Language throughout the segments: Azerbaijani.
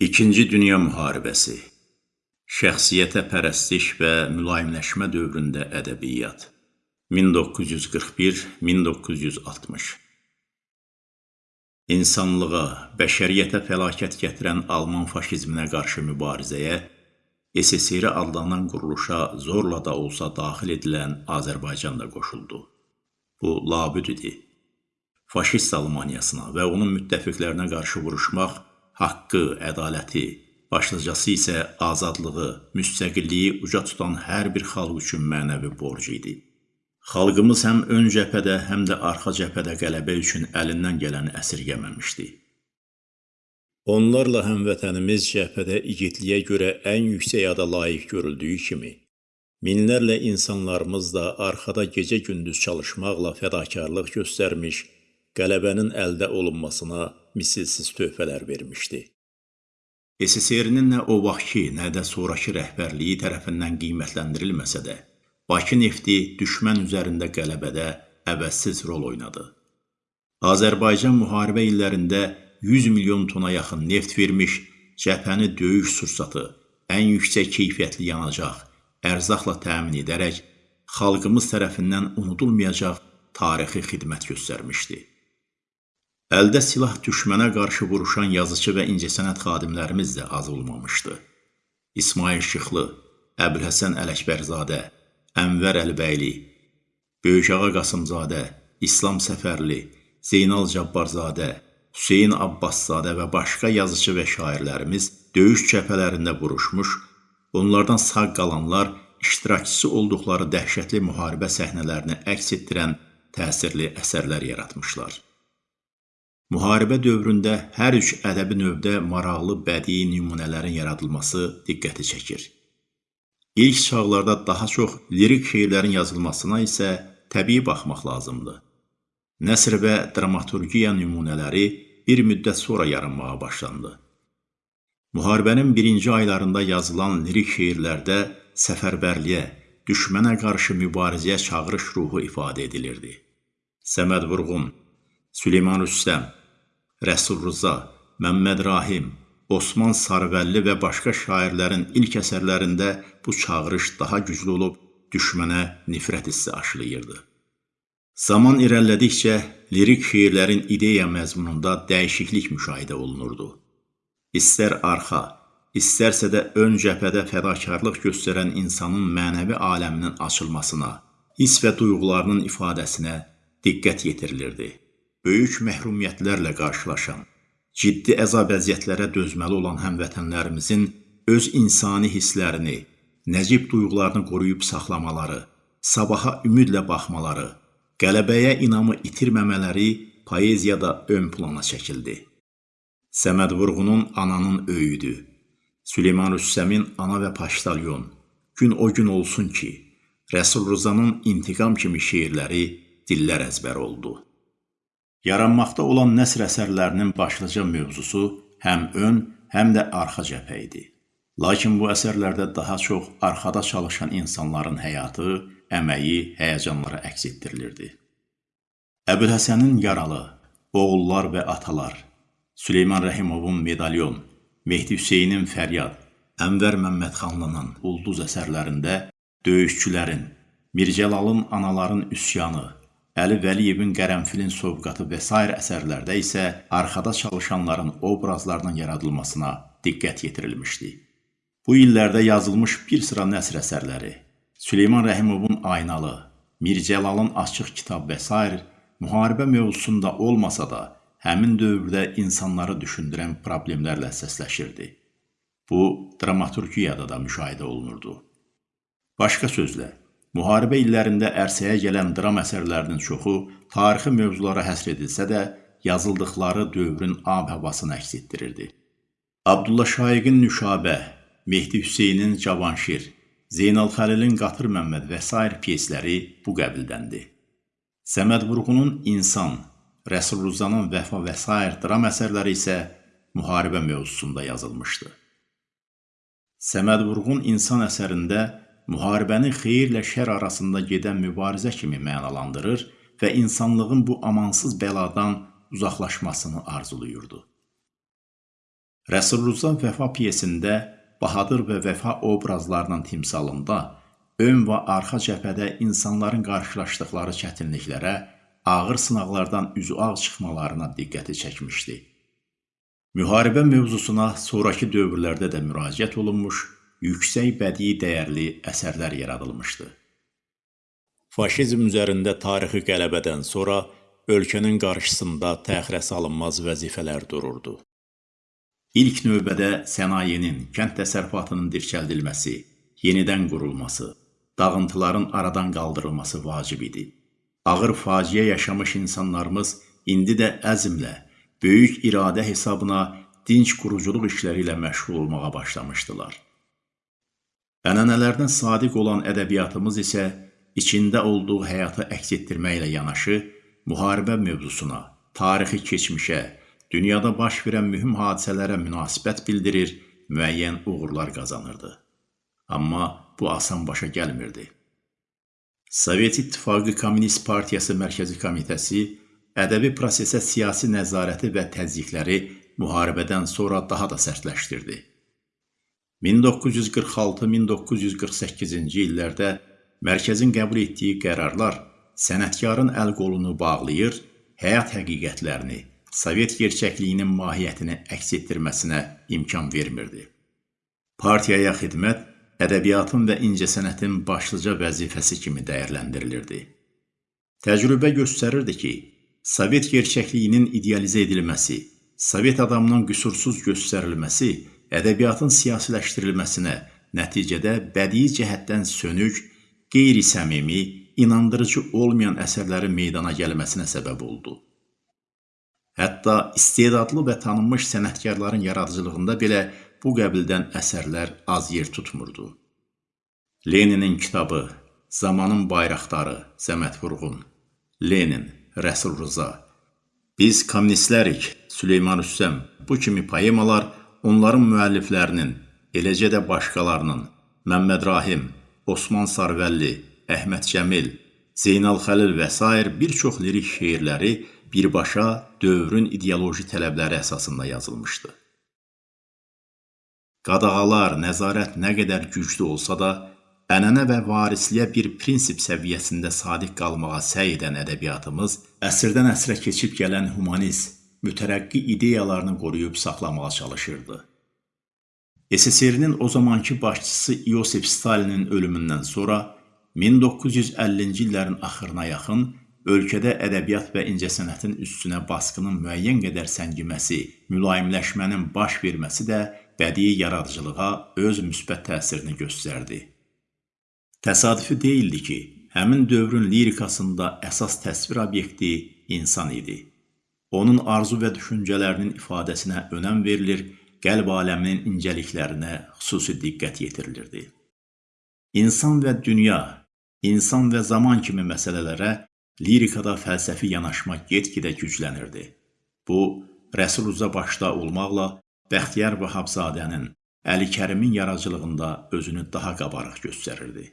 İkinci Dünya Müharibəsi Şəxsiyyətə pərəstiş və mülayimləşmə dövründə ədəbiyyat 1941-1960 İnsanlığa, bəşəriyyətə fəlakət gətirən Alman faşizminə qarşı mübarizəyə SSR adlanan quruluşa zorla da olsa daxil edilən Azərbaycan da qoşuldu. Bu labüd idi. Faşist Almaniyasına və onun müttəfiqlərinə qarşı vuruşmaq haqqı, ədaləti, başlıcası isə azadlığı, müstəqilliyi uca tutan hər bir xalq üçün mənəvi borc idi. Xalqımız həm ön cəbhədə, həm də arxa cəbhədə qələbə üçün əlindən gələni əsirgəməmişdi. Onlarla həmvətənimiz cəbhədə igidliyə görə ən yüksək ada layiq görüldüyü kimi, minlərlə insanlarımız da arxada gecə-gündüz çalışmaqla fədakarlıq göstərmiş, qələbənin əldə olunmasına misilsiz töhfələr vermişdi. SSR-nin nə o vaxtki, nə də sonrakı rəhbərliyi tərəfindən qiymətləndirilməsə də, Bakı nefti düşmən üzərində qələbədə əvəzsiz rol oynadı. Azərbaycan müharibə illərində 100 milyon tona yaxın neft vermiş, cəbhəni döyüş sursatı, ən yüksək keyfiyyətli yanacaq, ərzaqla təmin edərək, xalqımız tərəfindən unudulmayacaq tarixi xidmət göstərmişdi. Əldə silah düşmənə qarşı vuruşan yazıcı və incəsənət xadimlərimiz də az olmamışdı. İsmail Şıxlı, Əbülhəsən Ələkbərzadə, Ənvər Əlbəyli, Böyükağa Qasımzadə, İslam Səfərli, Zeynal Cabbarzadə, Hüseyin Abbaszadə və başqa yazıcı və şairlərimiz döyüş cəbhələrində vuruşmuş, onlardan sağ qalanlar iştirakçısı olduqları dəhşətli müharibə səhnələrini əks etdirən təsirli əsərlər yaratmışlar. Müharibə dövründə hər üç ədəbi növdə maraqlı bədii nümunələrin yaradılması diqqəti çəkir. İlk çağlarda daha çox lirik şeirlərin yazılmasına isə təbii baxmaq lazımdır. Nəsr və dramaturgiya nümunələri bir müddət sonra yaranmağa başlandı. Müharibənin birinci aylarında yazılan lirik şeirlərdə səfərbərliyə, düşmənə qarşı mübarizəyə çağırış ruhu ifadə edilirdi. Səməd Vurğun, Süleyman Rüstəm, Rəsul Rıza, Məmməd Rahim, Osman Sarvəlli və başqa şairlərin ilk əsərlərində bu çağırış daha güclü olub düşmənə nifrət hissi aşılayırdı. Zaman irəlilədikcə lirik şeirlərin ideya məzmununda dəyişiklik müşahidə olunurdu. İstər arxa, istərsə də ön cəbhədə fədakarlıq göstərən insanın mənəvi aləminin açılmasına, hiss və duyğularının ifadəsinə diqqət yetirilirdi böyük məhrumiyyətlərlə qarşılaşan, ciddi əzab-əziyyətlərə dözməli olan həmvətənlərimizin öz insani hisslərini, nəcib duyğularını qoruyub saxlamaları, sabaha ümidlə baxmaları, qələbəyə inamı itirməmələri poeziyada ön plana çəkildi. Səməd Vurğunun Ananın öyüdü, Süleyman Rüssəmin Ana və Paştalyon, Gün o gün olsun ki, Rəsul Rızanın İntiqam kimi şeirləri dillər əzbər oldu. Yaranmaqda olan nəsr əsərlərinin başlıca mövzusu həm ön, həm də arxa cəbhə idi. Lakin bu əsərlərdə daha çox arxada çalışan insanların həyatı, əməyi, həyəcanları əks etdirilirdi. Əbülhəsənin Yaralı, Oğullar və Atalar, Süleyman Rəhimovun Medalyon, Mehdi Hüseynin Fəryad, Ənvər Məmmədxanlının Ulduz əsərlərində döyüşçülərin, Mircəlalın Anaların Üsyanı, Əli Vəliyevin Qərənfilin sovqatı və s. əsərlərdə isə arxada çalışanların obrazlarının yaradılmasına diqqət yetirilmişdi. Bu illərdə yazılmış bir sıra nəsr əsərləri, Süleyman Rəhimovun Aynalı, Mircəlalın Açıq kitab və s. müharibə mövzusunda olmasa da, həmin dövrdə insanları düşündürən problemlərlə səsləşirdi. Bu, dramaturgiyada da müşahidə olunurdu. Başqa sözlə, Müharibə illərində ərsəyə gələn dram əsərlərinin çoxu tarixi mövzulara həsr edilsə də, yazıldıqları dövrün ab-havasını əks etdirirdi. Abdulla Şaiqin Nüşabə, Mehdi Hüseynin Cavanşir, Zeynal Xəlilin Qatır Məmməd və s. pyesləri bu qəbildəndir. Səməd Vurğunun İnsan, Rəsul Ruzanın Vəfa və s. dram əsərləri isə müharibə mövzusunda yazılmışdı. Səməd Vurğun İnsan əsərində müharibəni xeyirlə şər arasında gedən mübarizə kimi mənalandırır və insanlığın bu amansız bəladan uzaqlaşmasını arzulayırdı. Rəsulruzan Vəfa pyesində Bahadır və Vəfa obrazlarının timsalında ön və arxa cəbhədə insanların qarşılaşdıqları çətinliklərə, ağır sınaqlardan üzü ağ çıxmalarına diqqəti çəkmişdi. Müharibə mövzusuna sonrakı dövrlərdə də müraciət olunmuş, yüksək bədii dəyərli əsərlər yaradılmışdı. Faşizm üzərində tarixi qələbədən sonra ölkənin qarşısında təxirə salınmaz vəzifələr dururdu. İlk növbədə sənayenin, kənd təsərrüfatının dirçəldilməsi, yenidən qurulması, dağıntıların aradan qaldırılması vacib idi. Ağır faciə yaşamış insanlarımız indi də əzmlə, böyük iradə hesabına dinc quruculuq işləri ilə məşğul olmağa başlamışdılar. Ənənələrinə sadiq olan ədəbiyyatımız isə içində olduğu həyatı əks etdirməklə yanaşı, müharibə mövzusuna, tarixi keçmişə, dünyada baş verən mühüm hadisələrə münasibət bildirir, müəyyən uğurlar qazanırdı. Amma bu asan başa gəlmirdi. Sovet İttifaqı Kommunist Partiyası Mərkəzi Komitəsi ədəbi prosesə siyasi nəzarəti və təzyiqləri müharibədən sonra daha da sərtləşdirdi. 1946-1948-ci illərdə mərkəzin qəbul etdiyi qərarlar sənətkarın əl qolunu bağlayır, həyat həqiqətlərini, Sovet gerçəkliyinin mahiyyətini əks etdirməsinə imkan vermirdi. Partiyaya xidmət ədəbiyyatın və incəsənətin başlıca vəzifəsi kimi dəyərləndirilirdi. Təcrübə göstərirdi ki, Sovet gerçəkliyinin idealizə edilməsi, Sovet adamının qüsursuz göstərilməsi ədəbiyyatın siyasiləşdirilməsinə, nəticədə bədii cəhətdən sönük, qeyri-səmimi, inandırıcı olmayan əsərlərin meydana gəlməsinə səbəb oldu. Hətta istedadlı və tanınmış sənətkarların yaradıcılığında belə bu qəbildən əsərlər az yer tutmurdu. Leninin kitabı, Zamanın bayraqdarı, Zəmət Vurğun, Lenin, Rəsul Rıza, Biz kommunistlərik, Süleyman Üssəm, bu kimi poemalar onların müəlliflərinin, eləcə də başqalarının, Məmməd Rahim, Osman Sarvəlli, Əhməd Cəmil, Zeynal Xəlil və s. bir çox lirik şeirləri birbaşa dövrün ideoloji tələbləri əsasında yazılmışdı. Qadağalar, nəzarət nə qədər güclü olsa da, ənənə və varisliyə bir prinsip səviyyəsində sadiq qalmağa səy edən ədəbiyyatımız əsrdən əsrə keçib gələn humanist, mütərəqqi ideyalarını qoruyub saxlamağa çalışırdı. SSR-nin o zamanki başçısı İosif Stalinin ölümündən sonra 1950-ci illərin axırına yaxın ölkədə ədəbiyyat və incəsənətin üstünə basqının müəyyən qədər səngiməsi, mülayimləşmənin baş verməsi də bədii yaradıcılığa öz müsbət təsirini göstərdi. Təsadüfi deyildi ki, həmin dövrün lirikasında əsas təsvir obyekti insan idi. Onun arzu və düşüncələrinin ifadəsinə önəm verilir, qəlb aləminin incəliklərinə xüsusi diqqət yetirilirdi. İnsan və dünya, insan və zaman kimi məsələlərə lirikada fəlsəfi yanaşma get-gedə güclənirdi. Bu, Rəsul Rza başda olmaqla Bəxtiyar Vahabzadənin, Əli Kərimin yaradıcılığında özünü daha qabarıq göstərirdi.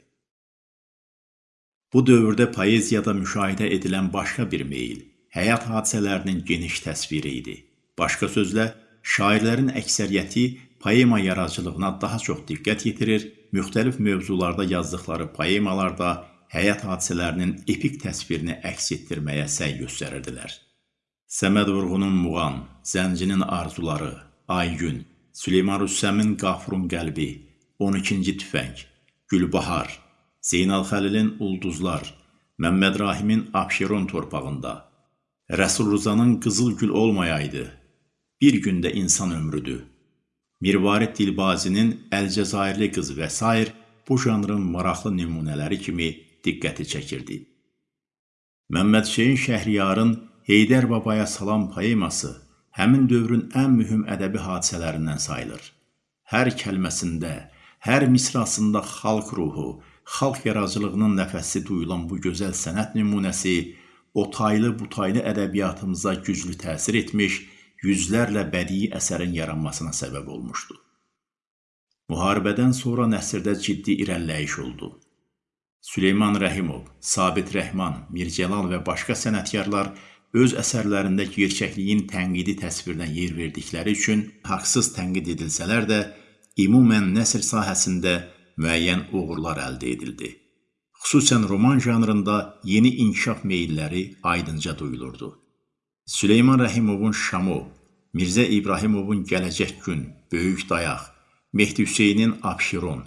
Bu dövrdə poeziyada müşahidə edilən başqa bir meyil, həyat hadisələrinin geniş təsviri idi. Başqa sözlə, şairlərin əksəriyyəti poema yaradıcılığına daha çox diqqət yetirir, müxtəlif mövzularda yazdıqları poemalarda həyat hadisələrinin epik təsvirini əks etdirməyə səy göstərirdilər. Səməd Vurğunun Muğan, Zəncinin arzuları, Aygün, Süleyman Rüssəmin Qafurun qəlbi, 12-ci tüfəng, Gülbahar, Zeynal Xəlilin Ulduzlar, Məmməd Rahimin Abşeron torpağında, Rəsul Rızanın Qızıl Gül olmayaydı, Bir gündə insan ömrüdür, Mirvarid Dilbazinin Əlcəzairli qız və s. bu janrın maraqlı nümunələri kimi diqqəti çəkirdi. Məmməd Şeyin Şəhriyarın Heydər Babaya Salam poeması həmin dövrün ən mühüm ədəbi hadisələrindən sayılır. Hər kəlməsində, hər misrasında xalq ruhu, xalq yaradıcılığının nəfəsi duyulan bu gözəl sənət nümunəsi o taylı bu taylı ədəbiyyatımıza güclü təsir etmiş, yüzlərlə bədii əsərin yaranmasına səbəb olmuşdu. Müharibədən sonra nəsrdə ciddi irəliləyiş oldu. Süleyman Rəhimov, Sabit Rəhman, Mircəlal və başqa sənətkarlar öz əsərlərində gerçəkliyin tənqidi təsvirinə yer verdikləri üçün haqsız tənqid edilsələr də, ümumən nəsr sahəsində müəyyən uğurlar əldə edildi. Xüsusən roman janrında yeni inkişaf meyilləri aydınca duyulurdu. Süleyman Rəhimovun Şamo, Mirzə İbrahimovun Gələcək gün, Böyük Dayaq, Mehdi Hüseynin Abşeron,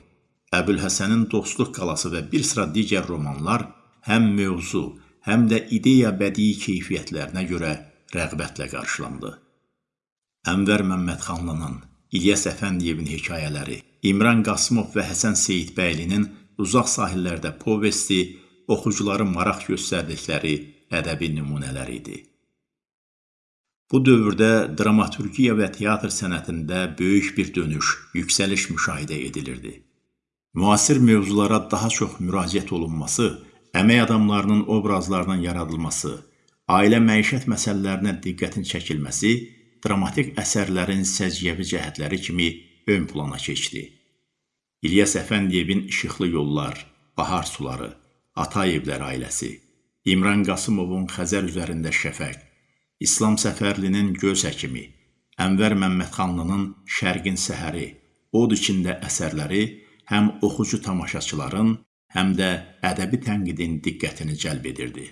Əbülhəsənin Dostluq qalası və bir sıra digər romanlar həm mövzu, həm də ideya bədii keyfiyyətlərinə görə rəğbətlə qarşılandı. Ənvər Məmmədxanlının, İlyas Əfəndiyevin hekayələri, İmran Qasımov və Həsən Seyidbəylinin Uzaq sahillərdə povesti oxucuların maraq göstərdikləri ədəbi nümunələr idi. Bu dövrdə dramaturgiya və teatr sənətində böyük bir dönüş, yüksəliş müşahidə edilirdi. Müasir mövzulara daha çox müraciət olunması, əmək adamlarının obrazlarının yaradılması, ailə məişət məsələlərinə diqqətin çəkilməsi dramatik əsərlərin səciyyəvi cəhətləri kimi ön plana keçdi. İlyas Əfəndiyevin İşıqlı yollar, Bahar suları, Atayevlər ailəsi, İmran Qasımovun Xəzər üzərində şəfəq, İslam Səfərlinin Göz həkimi, Ənvər Məmmədxanlının Şərqin səhəri, Od içində əsərləri həm oxucu tamaşaçıların, həm də ədəbi tənqidin diqqətini cəlb edirdi.